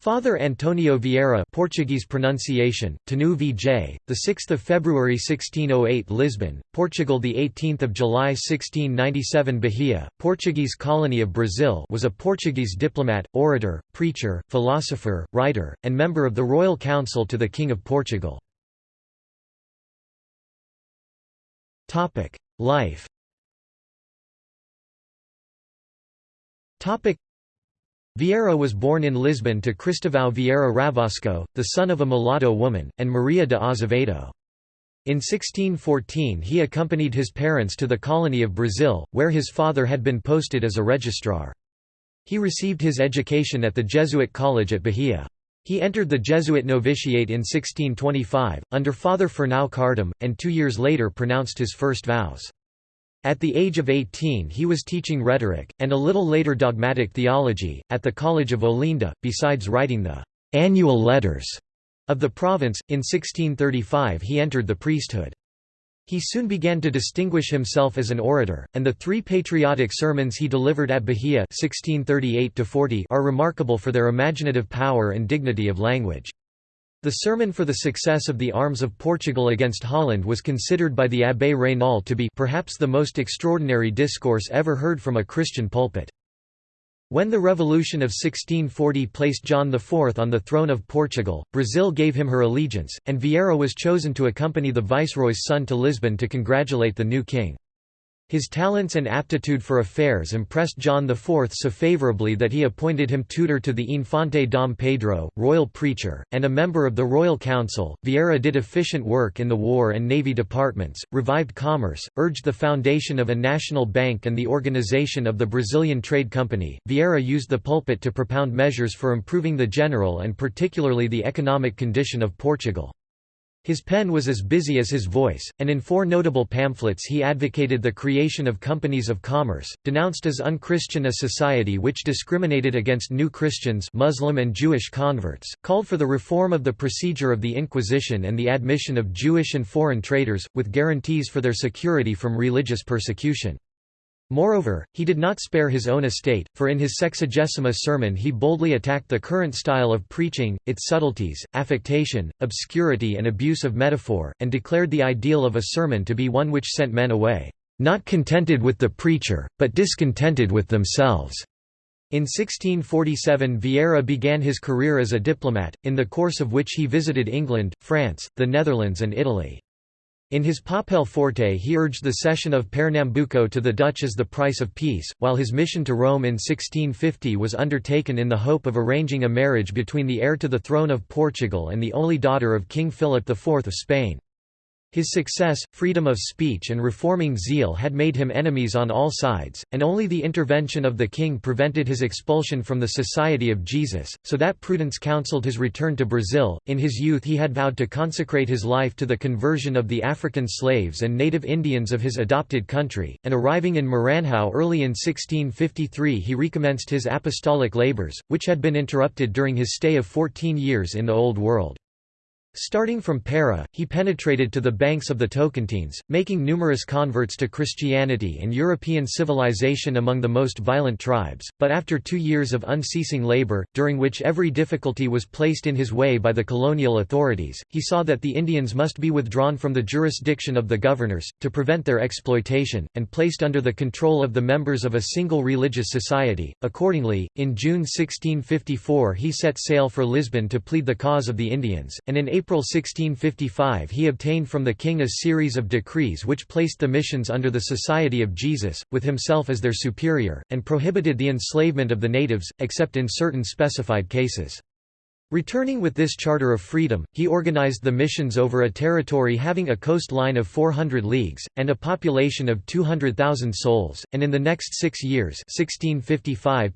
Father Antonio Vieira Portuguese pronunciation, Tanu VJ, 6 February 1608 Lisbon, Portugal 18 July 1697 Bahia, Portuguese colony of Brazil was a Portuguese diplomat, orator, preacher, philosopher, writer, and member of the Royal Council to the King of Portugal. Life Vieira was born in Lisbon to Cristovão Vieira Ravasco, the son of a mulatto woman, and Maria de Azevedo. In 1614 he accompanied his parents to the colony of Brazil, where his father had been posted as a registrar. He received his education at the Jesuit college at Bahia. He entered the Jesuit novitiate in 1625, under Father Fernão Cardim, and two years later pronounced his first vows. At the age of 18 he was teaching rhetoric, and a little later dogmatic theology, at the College of Olinda, besides writing the «annual letters» of the province. In 1635 he entered the priesthood. He soon began to distinguish himself as an orator, and the three patriotic sermons he delivered at Bahia 1638 are remarkable for their imaginative power and dignity of language. The sermon for the success of the arms of Portugal against Holland was considered by the Abbé Raynal to be perhaps the most extraordinary discourse ever heard from a Christian pulpit. When the Revolution of 1640 placed John IV on the throne of Portugal, Brazil gave him her allegiance, and Vieira was chosen to accompany the viceroy's son to Lisbon to congratulate the new king. His talents and aptitude for affairs impressed John IV so favorably that he appointed him tutor to the Infante Dom Pedro, royal preacher, and a member of the Royal Council. Vieira did efficient work in the War and Navy departments, revived commerce, urged the foundation of a national bank and the organization of the Brazilian Trade Company. Vieira used the pulpit to propound measures for improving the general and particularly the economic condition of Portugal. His pen was as busy as his voice, and in four notable pamphlets he advocated the creation of companies of commerce, denounced as unchristian a society which discriminated against new Christians Muslim and Jewish converts, called for the reform of the procedure of the Inquisition and the admission of Jewish and foreign traders, with guarantees for their security from religious persecution. Moreover, he did not spare his own estate, for in his Sexagesima sermon he boldly attacked the current style of preaching, its subtleties, affectation, obscurity and abuse of metaphor, and declared the ideal of a sermon to be one which sent men away, "...not contented with the preacher, but discontented with themselves." In 1647 Vieira began his career as a diplomat, in the course of which he visited England, France, the Netherlands and Italy. In his Papel Forte he urged the cession of Pernambuco to the Dutch as the price of peace, while his mission to Rome in 1650 was undertaken in the hope of arranging a marriage between the heir to the throne of Portugal and the only daughter of King Philip IV of Spain. His success, freedom of speech and reforming zeal had made him enemies on all sides, and only the intervention of the king prevented his expulsion from the Society of Jesus, so that prudence counseled his return to Brazil. In his youth he had vowed to consecrate his life to the conversion of the African slaves and native Indians of his adopted country, and arriving in Maranhão early in 1653 he recommenced his apostolic labours, which had been interrupted during his stay of 14 years in the Old World. Starting from Para, he penetrated to the banks of the Tocantins, making numerous converts to Christianity and European civilization among the most violent tribes, but after two years of unceasing labor, during which every difficulty was placed in his way by the colonial authorities, he saw that the Indians must be withdrawn from the jurisdiction of the governors, to prevent their exploitation, and placed under the control of the members of a single religious society. Accordingly, in June 1654 he set sail for Lisbon to plead the cause of the Indians, and in April 1655 he obtained from the king a series of decrees which placed the missions under the Society of Jesus, with himself as their superior, and prohibited the enslavement of the natives, except in certain specified cases. Returning with this charter of freedom, he organized the missions over a territory having a coastline of 400 leagues, and a population of 200,000 souls, and in the next six years 1655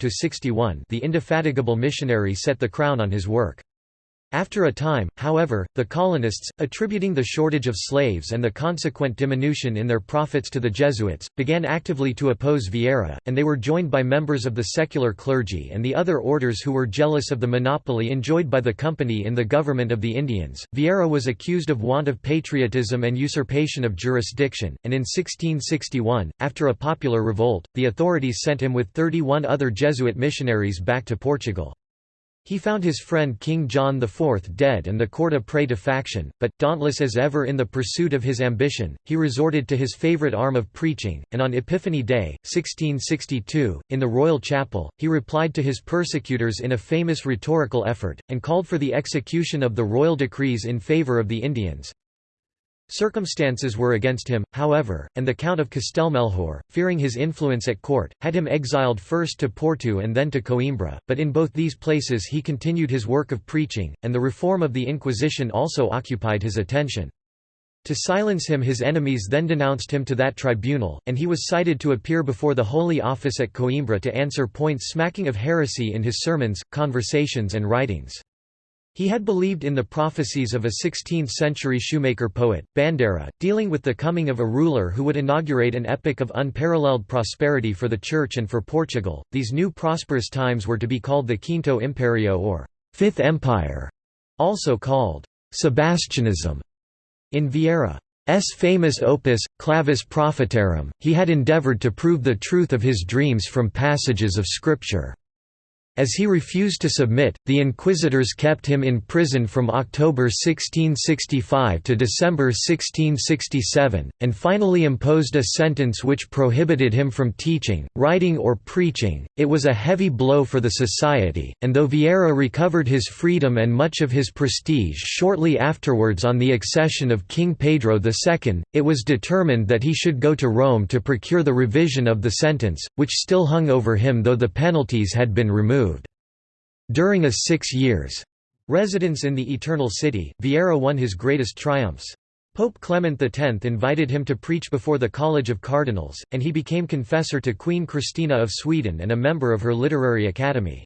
the indefatigable missionary set the crown on his work. After a time, however, the colonists, attributing the shortage of slaves and the consequent diminution in their profits to the Jesuits, began actively to oppose Vieira, and they were joined by members of the secular clergy and the other orders who were jealous of the monopoly enjoyed by the company in the government of the Indians. Vieira was accused of want of patriotism and usurpation of jurisdiction, and in 1661, after a popular revolt, the authorities sent him with 31 other Jesuit missionaries back to Portugal. He found his friend King John IV dead and the court a prey to faction, but, dauntless as ever in the pursuit of his ambition, he resorted to his favourite arm of preaching, and on Epiphany Day, 1662, in the royal chapel, he replied to his persecutors in a famous rhetorical effort, and called for the execution of the royal decrees in favour of the Indians. Circumstances were against him, however, and the Count of Castelmelhor, fearing his influence at court, had him exiled first to Porto and then to Coimbra, but in both these places he continued his work of preaching, and the reform of the Inquisition also occupied his attention. To silence him his enemies then denounced him to that tribunal, and he was cited to appear before the Holy Office at Coimbra to answer points smacking of heresy in his sermons, conversations and writings. He had believed in the prophecies of a 16th-century shoemaker poet, Bandarra, dealing with the coming of a ruler who would inaugurate an epoch of unparalleled prosperity for the Church and for Portugal. These new prosperous times were to be called the Quinto Imperio or Fifth Empire, also called Sebastianism. In Vieira's famous opus, Clavis Prophetarum, he had endeavoured to prove the truth of his dreams from passages of Scripture. As he refused to submit, the inquisitors kept him in prison from October 1665 to December 1667, and finally imposed a sentence which prohibited him from teaching, writing or preaching. It was a heavy blow for the society, and though Vieira recovered his freedom and much of his prestige shortly afterwards on the accession of King Pedro II, it was determined that he should go to Rome to procure the revision of the sentence, which still hung over him though the penalties had been removed. During a six years' residence in the Eternal City, Vieira won his greatest triumphs. Pope Clement X invited him to preach before the College of Cardinals, and he became confessor to Queen Christina of Sweden and a member of her literary academy.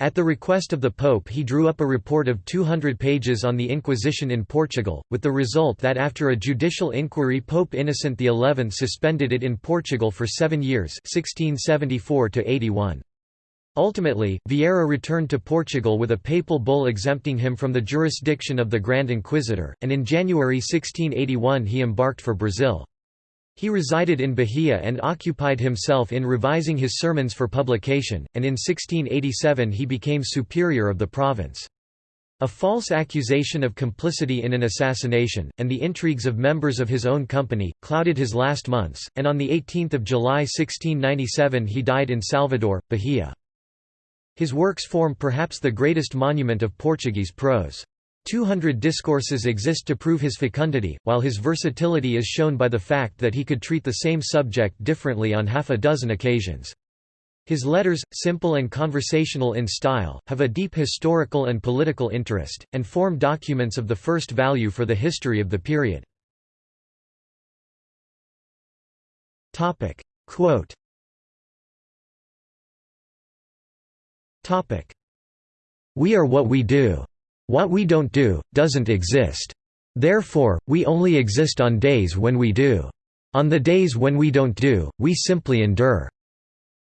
At the request of the Pope he drew up a report of 200 pages on the Inquisition in Portugal, with the result that after a judicial inquiry Pope Innocent XI suspended it in Portugal for seven years 1674 -81. Ultimately, Vieira returned to Portugal with a papal bull exempting him from the jurisdiction of the Grand Inquisitor, and in January 1681 he embarked for Brazil. He resided in Bahia and occupied himself in revising his sermons for publication, and in 1687 he became superior of the province. A false accusation of complicity in an assassination, and the intrigues of members of his own company, clouded his last months, and on 18 July 1697 he died in Salvador, Bahia. His works form perhaps the greatest monument of Portuguese prose. Two hundred discourses exist to prove his fecundity, while his versatility is shown by the fact that he could treat the same subject differently on half a dozen occasions. His letters, simple and conversational in style, have a deep historical and political interest, and form documents of the first value for the history of the period. Quote We are what we do. What we don't do, doesn't exist. Therefore, we only exist on days when we do. On the days when we don't do, we simply endure.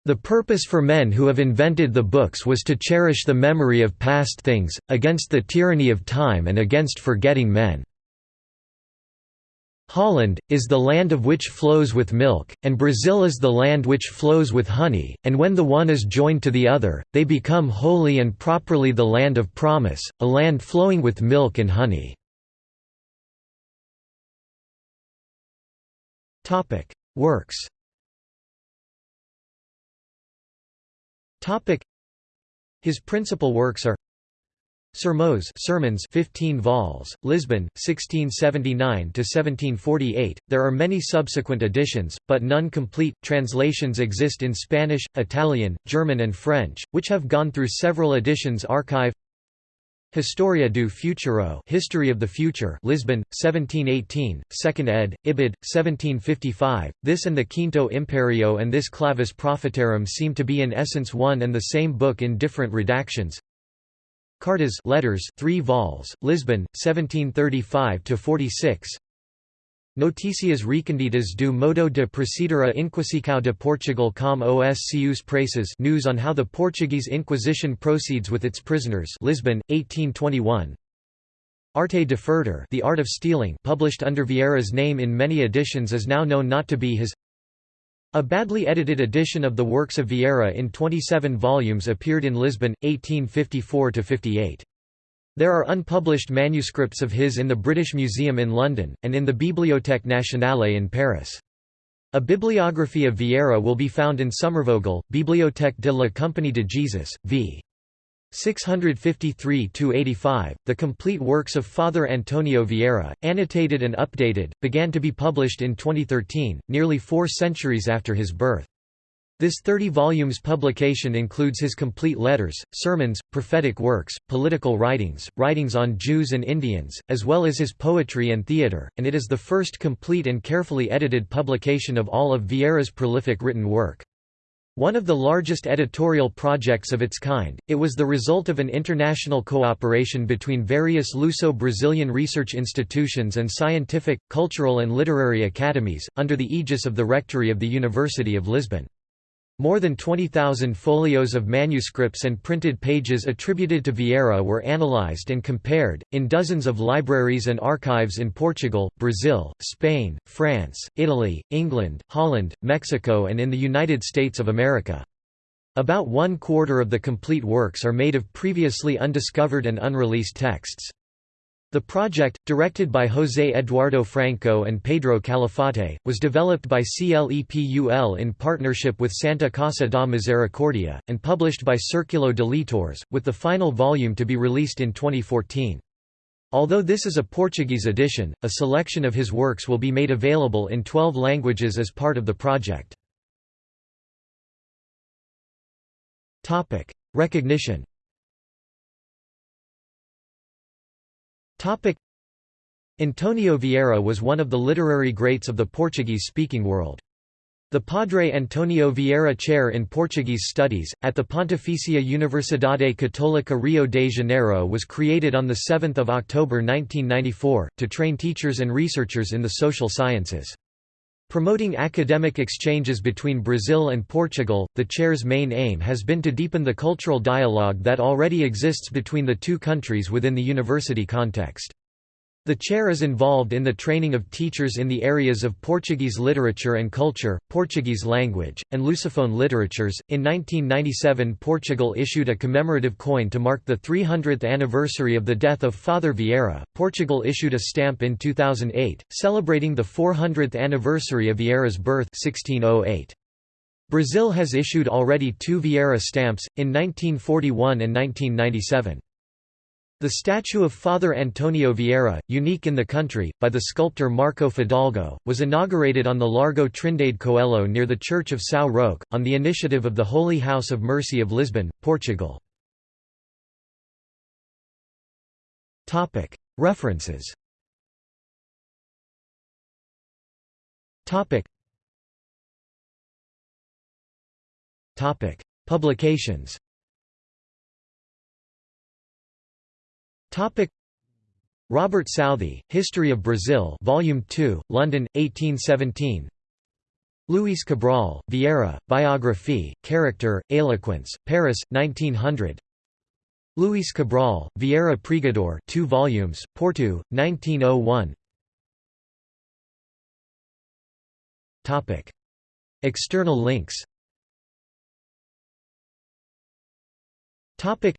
The purpose for men who have invented the books was to cherish the memory of past things, against the tyranny of time and against forgetting men. Holland, is the land of which flows with milk, and Brazil is the land which flows with honey, and when the one is joined to the other, they become wholly and properly the land of promise, a land flowing with milk and honey. Works His principal works are Sermões Sermons 15 vols, Lisbon, 1679–1748. There are many subsequent editions, but none complete. Translations exist in Spanish, Italian, German and French, which have gone through several editions archive Historia do Futuro History of the Future Lisbon, 1718, 2nd ed., Ibid, 1755. This and the Quinto Imperio and this Clavis Prophetarum seem to be in essence one and the same book in different redactions. Cartas letters 3 vols, Lisbon, 1735–46 Notícias recondidas do modo de proceder a Inquisição de Portugal com os seus presos news on how the Portuguese Inquisition proceeds with its prisoners Lisbon, 1821 Arte de Furtar The Art of Stealing published under Vieira's name in many editions is now known not to be his A badly edited edition of the works of Vieira in 27 volumes appeared in Lisbon, 1854–58. There are unpublished manuscripts of his in the British Museum in London, and in the Bibliothèque Nationale in Paris. A bibliography of Vieira will be found in Sommervogel, Bibliothèque de la Compagnie de Jesus, v. 653–85, the complete works of Father Antonio Vieira, annotated and updated, began to be published in 2013, nearly four centuries after his birth. This 30 volumes publication includes his complete letters, sermons, prophetic works, political writings, writings on Jews and Indians, as well as his poetry and theatre, and it is the first complete and carefully edited publication of all of Vieira's prolific written work. One of the largest editorial projects of its kind, it was the result of an international cooperation between various Luso-Brazilian research institutions and scientific, cultural and literary academies, under the aegis of the Rectory of the University of Lisbon. More than 20,000 folios of manuscripts and printed pages attributed to Vieira were analyzed and compared, in dozens of libraries and archives in Portugal, Brazil, Spain, France, Italy, England, Holland, Mexico and in the United States of America. About one quarter of the complete works are made of previously undiscovered and unreleased texts. The project, directed by José Eduardo Franco and Pedro Calafate, was developed by CLEPUL in partnership with Santa Casa da Misericordia, and published by Círculo de Leitores, with the final volume to be released in 2014. Although this is a Portuguese edition, a selection of his works will be made available in 12 languages as part of the project. Recognition Antonio Vieira was one of the literary greats of the Portuguese-speaking world. The Padre Antonio Vieira Chair in Portuguese Studies, at the Pontificia Universidade Católica Rio de Janeiro was created on 7 October 1994, to train teachers and researchers in the social sciences. Promoting academic exchanges between Brazil and Portugal, the chair's main aim has been to deepen the cultural dialogue that already exists between the two countries within the university context. The chair is involved in the training of teachers in the areas of Portuguese literature and culture, Portuguese language, and Lusophone literatures. In 1997, Portugal issued a commemorative coin to mark the 300th anniversary of the death of Father Vieira. Portugal issued a stamp in 2008, celebrating the 400th anniversary of Vieira's birth 1608. Brazil has issued already two Vieira stamps, in 1941 and 1997. The statue of Father Antonio Vieira, unique in the country, by the sculptor Marco Fidalgo, was inaugurated on the Largo Trindade Coelho near the Church of São Roque, on the initiative of the Holy House of Mercy of Lisbon, Portugal. References. Publications Topic. Robert Southey, History of Brazil Volume 2, London, 1817 Luis Cabral, Vieira, Biography, Character, Eloquence, Paris, 1900 Luis Cabral, Vieira Pregador 2 volumes, Porto, 1901 Topic. External links. Topic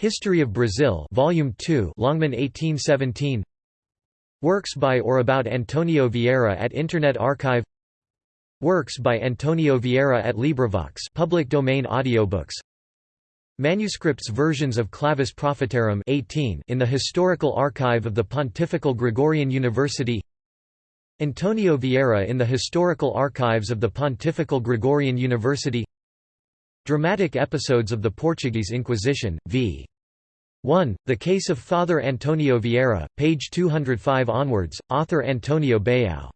History of Brazil Volume 2 Longman 1817 Works by or about Antonio Vieira at Internet Archive. Works by Antonio Vieira at LibriVox public domain audiobooks. Manuscripts versions of Clavis Prophetarum 18 in the Historical Archive of the Pontifical Gregorian University. Antonio Vieira in the Historical Archives of the Pontifical Gregorian University Dramatic episodes of the Portuguese Inquisition, v. 1. The Case of Father Antonio Vieira, page 205 onwards, author Antonio Bayao